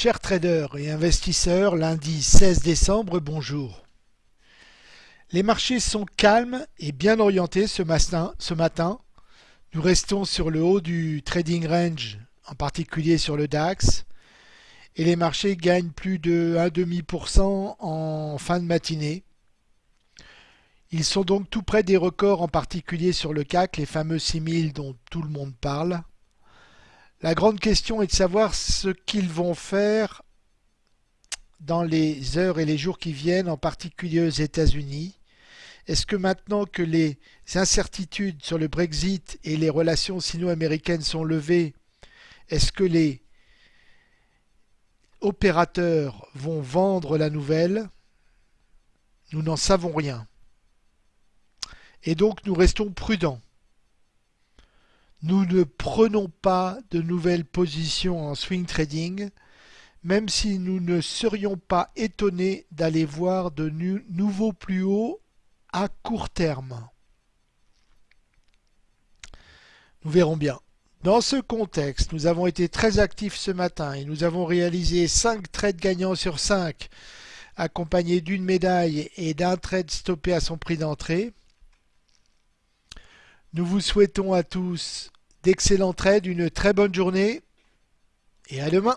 Chers traders et investisseurs, lundi 16 décembre, bonjour. Les marchés sont calmes et bien orientés ce matin. Nous restons sur le haut du trading range, en particulier sur le DAX, et les marchés gagnent plus de 1,5% en fin de matinée. Ils sont donc tout près des records, en particulier sur le CAC, les fameux 6000 dont tout le monde parle. La grande question est de savoir ce qu'ils vont faire dans les heures et les jours qui viennent, en particulier aux États-Unis. Est-ce que maintenant que les incertitudes sur le Brexit et les relations sino-américaines sont levées, est-ce que les opérateurs vont vendre la nouvelle? Nous n'en savons rien. Et donc nous restons prudents. Nous ne prenons pas de nouvelles positions en swing trading, même si nous ne serions pas étonnés d'aller voir de nouveaux plus hauts à court terme. Nous verrons bien. Dans ce contexte, nous avons été très actifs ce matin et nous avons réalisé 5 trades gagnants sur 5, accompagnés d'une médaille et d'un trade stoppé à son prix d'entrée. Nous vous souhaitons à tous d'excellents trades, une très bonne journée et à demain.